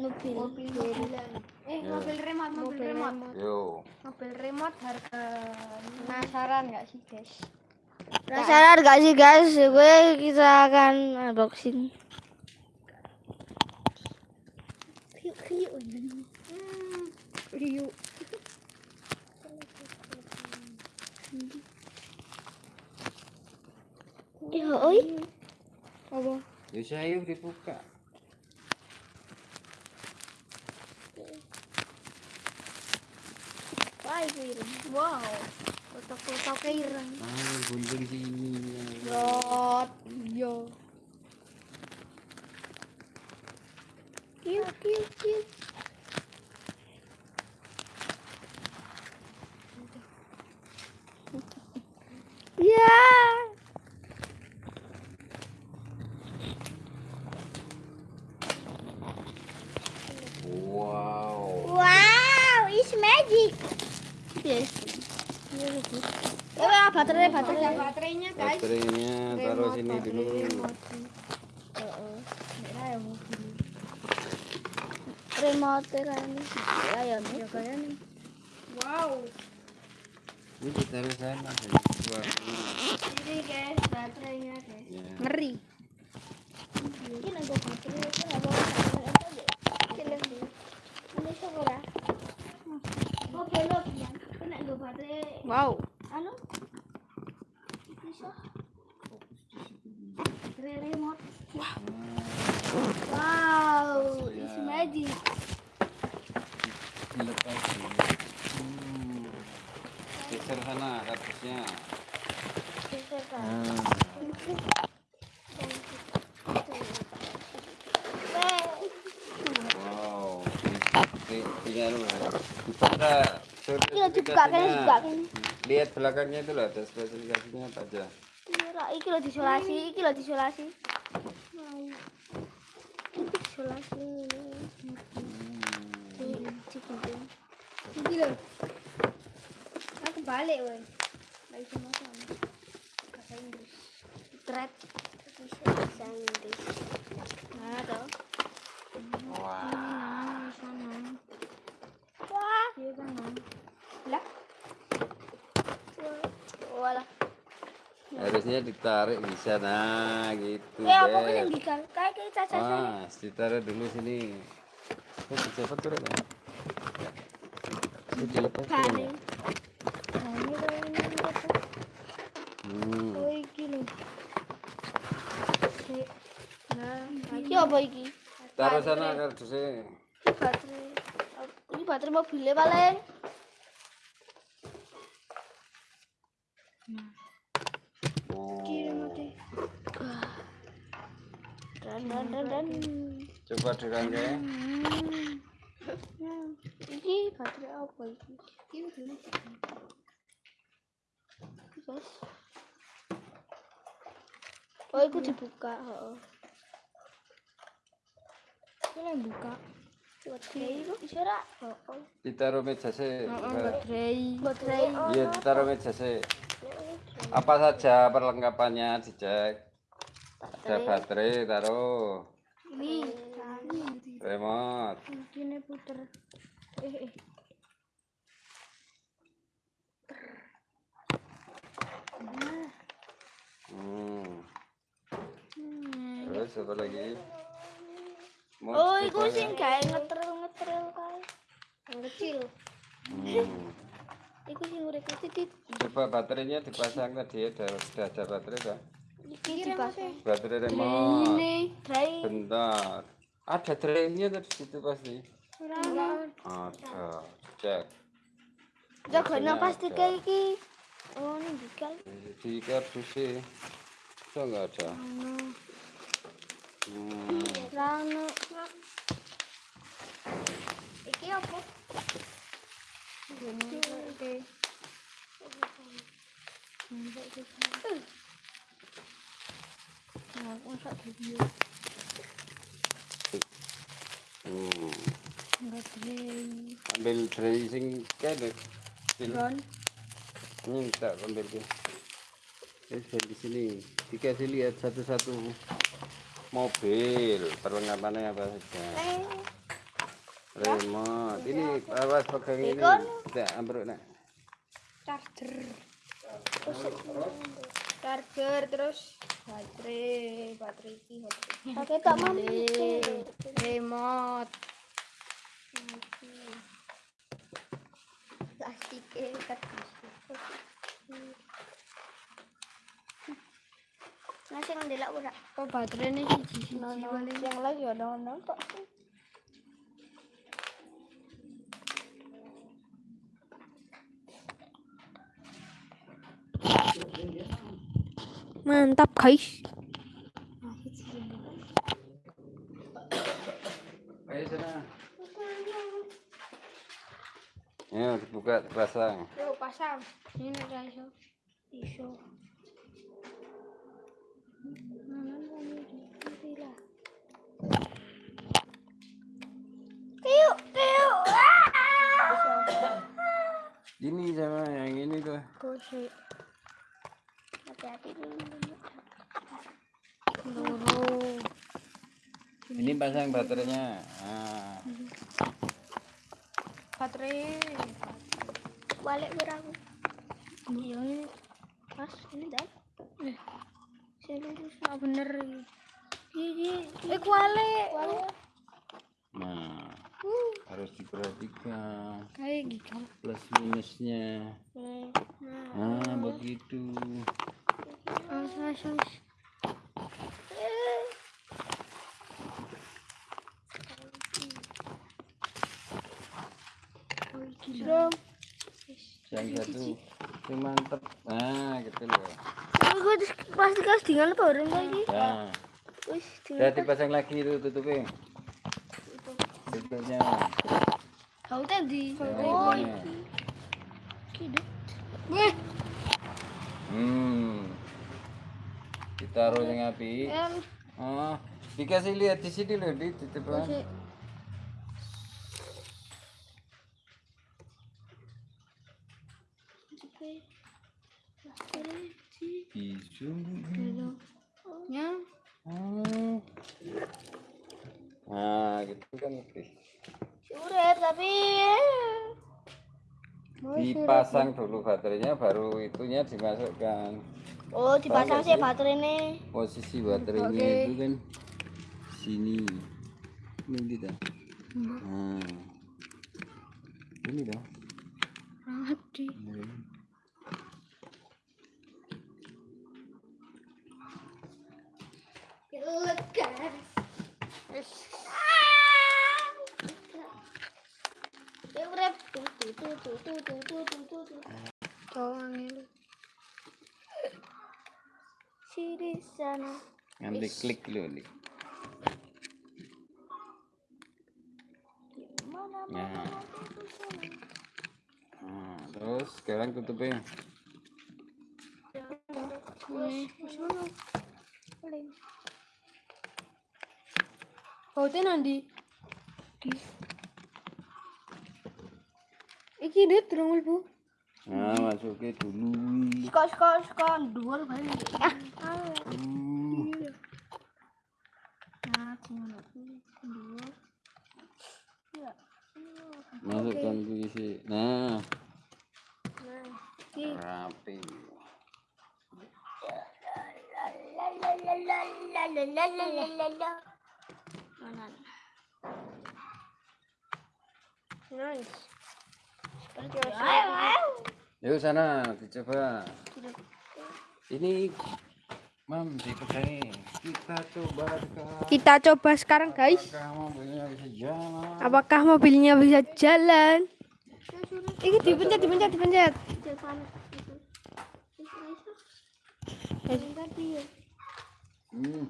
mobil mobil mobilan eh mobil remote mobil, mobil remote. remote. Yo. mobil remote harga penasaran nggak sih guys Penasaran gak sih guys? Gue kita akan unboxing. Kriuk kriuk. hmm, Rio Ya oi. apa Ya saya dibuka. Wow foto-foto ireng Ah, gunting sini. Rot yo Kriuk kriuk kriuk. Ya. Wow. Wow, it's magic. Yes. Ya, baterai, ada baterai. baterainya guys Baterainya taruh sini dulu. Ya Remote kan. Ya, ya, ya wow Ini ditaruh sana. Wah. ini guys baterainya guys Ya. ngeri Ini nanggo baterai, itu nggak mau baterai apa deh. Ini lagi. Ini syukur ya. Oh, belok ya. Ini nanggo baterai. Wow? Bisa. Baterai remote. Wow, it's Ya. magic. Hmm. Geser kan. Ah. Wow. Di- Tinggal dibuka. Iya, dibuka kan, dibuka kan. Lihat belakangnya itu loh, ada spesifikasinya apa aja. Iya, iki lo disolasi, iki lo disolasi. Wow. Iki disolasi. Ini digunting. ini loh aku balik woi lagi sama sama bahasa Inggris Thread. Bisa Inggris. Nah, toh. Wah. sana Wah. iya kan Mam? lah Walah. Harusnya ditarik bisa nah gitu. Eh, apa kan yang dikal? Kayak caca Wah, ditaruh dulu sini. Oh, dicepet tuh ya. Ini dilepas tuh, Kali. ya. Nah, ini apa? Hmm. Oh, iki lho. Sik. Nah, iki apa iki? Taruh sana kardusnya. Ini baterai. Ini baterai mobilnya paling. Oh. Dan dan dan dan. Coba dirangkai. Iki baterai apa iki? ini dulu Guys. Oh, itu dibuka, heeh. ini yang buka. Ditaruh meja sih. baterai Baterai. Iya, ditaruh meja sih. Apa saja perlengkapannya dicek. Ada baterai, taruh. Ini. Remote. ini puter eh eh Hmm. Terus apa lagi? Mau Oh, iku ya? sing gawe ngetril-ngetril kae. Yang kecil. Hmm. Iku sing urip titit. Coba baterainya dipasang tadi ada sudah ada baterai kan? Iki dipasang. Baterai remote. Ini. Bentar. Ada drainnya tadi situ pasti. Ada. Cek. Biasanya pasti kayak iki. Oh, ini dikal. Di kardus sih. Itu enggak ada. Hmm. Rano. Iki apa? Ambil tray sing kene. Ini tak ambil. Ini di sini. Dikasih lihat satu-satu mobil perlengkapannya apa saja remote. Ini awas pegang ini? Tidak ambruk nak. Charger. Charger terus baterai baterai ini pakai tak mandi remote. Plastik kertas Nah, sing ndelok ora. Oh, baterainya siji-siji. Yang lagi ya ono kok. Mantap guys. Ayo sana. Ya dibuka dipasang yuk pasang. Ini ada iso tiuk. ini sama yang ini tuh. Gosek. Ini pasang baterainya nah. Baterai. Balik berapa? Iya ini. Mas, ini dah. Eh, Saya lurus. nggak bener. Iya, eh kuale. Balik. nah harus diperhatikan Kayak gitu. plus minusnya nah begitu Awas. Belum. yang satu itu mantep nah gitu loh Gue pasti kas tinggal apa orang lagi? nah Wis, udah dipasang lagi itu tutupnya tutupnya Kau tadi. Oh. Weh, hmm ditaruh yang api oh dikasih lihat di sini loh di titipan. Isung. Ya, Hmm. Nah, gitu kan tapi Dipasang dulu baterainya baru itunya dimasukkan. Oh, dipasang sih baterai ini. Posisi baterainya Oke. itu kan sini. Ini dah. Nah. Ini dah. Rati. Ya urep. Di sana. Nanti klik dulu nih. Nah. Nah, terus sekarang tutupnya. Ini. Bautnya nanti. Iki dia terang bu. Ah. Nah, masuknya dulu. skor skor skor dua Masukkan okay. rapi. Nice. Yuk sana dicoba. Ini Mam dipegangi. Kita coba sekarang. Kita coba sekarang guys. Apakah mobilnya bisa jalan? Apakah mobilnya bisa jalan? Ini dipencet, dipencet, dipencet. Depan itu. Bentar dia. Hmm.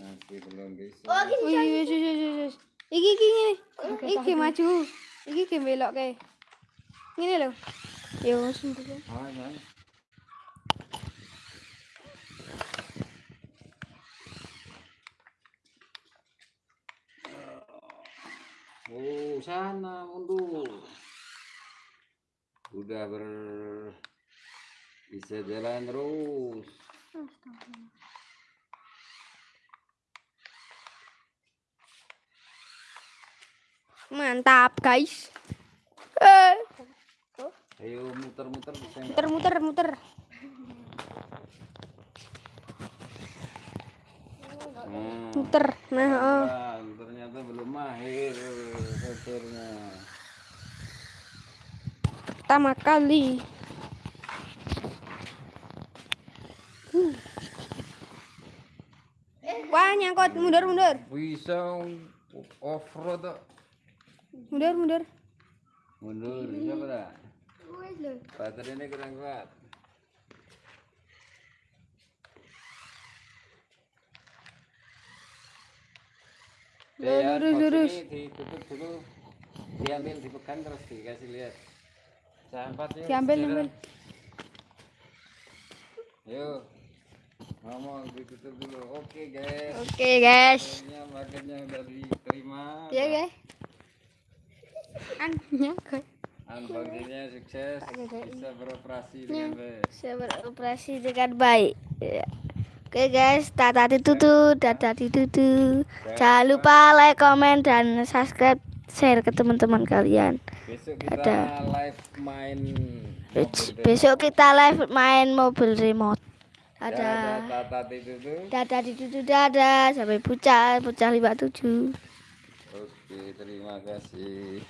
Masih belum bisa. Oh, gini. Wih, wih, wih. Iki, iki, ngene. Iki maju. Iki ke belok ke. Ngene lho. Yo, sendiri. Ah, ya. Oh, sana mundur. Udah ber bisa jalan terus. Mantap, guys. Eh, Ayo muter-muter bisa nggak? muter muter muter. Nah, Muter. Nah, oh. ternyata belum mahir setirnya. pertama kali. Uh. Wah, nyangkut. Mundur, mundur. Bisa off road tuh. Mundur, mundur. Mundur, bisa pada. Baterainya kurang kuat. Ya, Lurus, lurus. ditutup dulu. Diambil, dipegang terus dikasih lihat. Sampatnya Diambil, jalan. ambil. Yuk. Ngomong ditutup dulu. Oke, guys. Oke, guys. Akhirnya pagetnya udah diterima. Ya, guys. Annya, guys. Unboxingnya sukses. Bisa beroperasi dengan baik. Saya beroperasi dengan baik. Ya. Oke guys, tata ditutu, tata ditutu. Jangan lupa like, komen, dan subscribe, share ke teman-teman kalian. Besok kita Ada. live main. Besok kita live main mobil remote. Dadah, Dadah. Tata ditutu, dadah. Sampai pucat, pucat 57. Oke, terima kasih.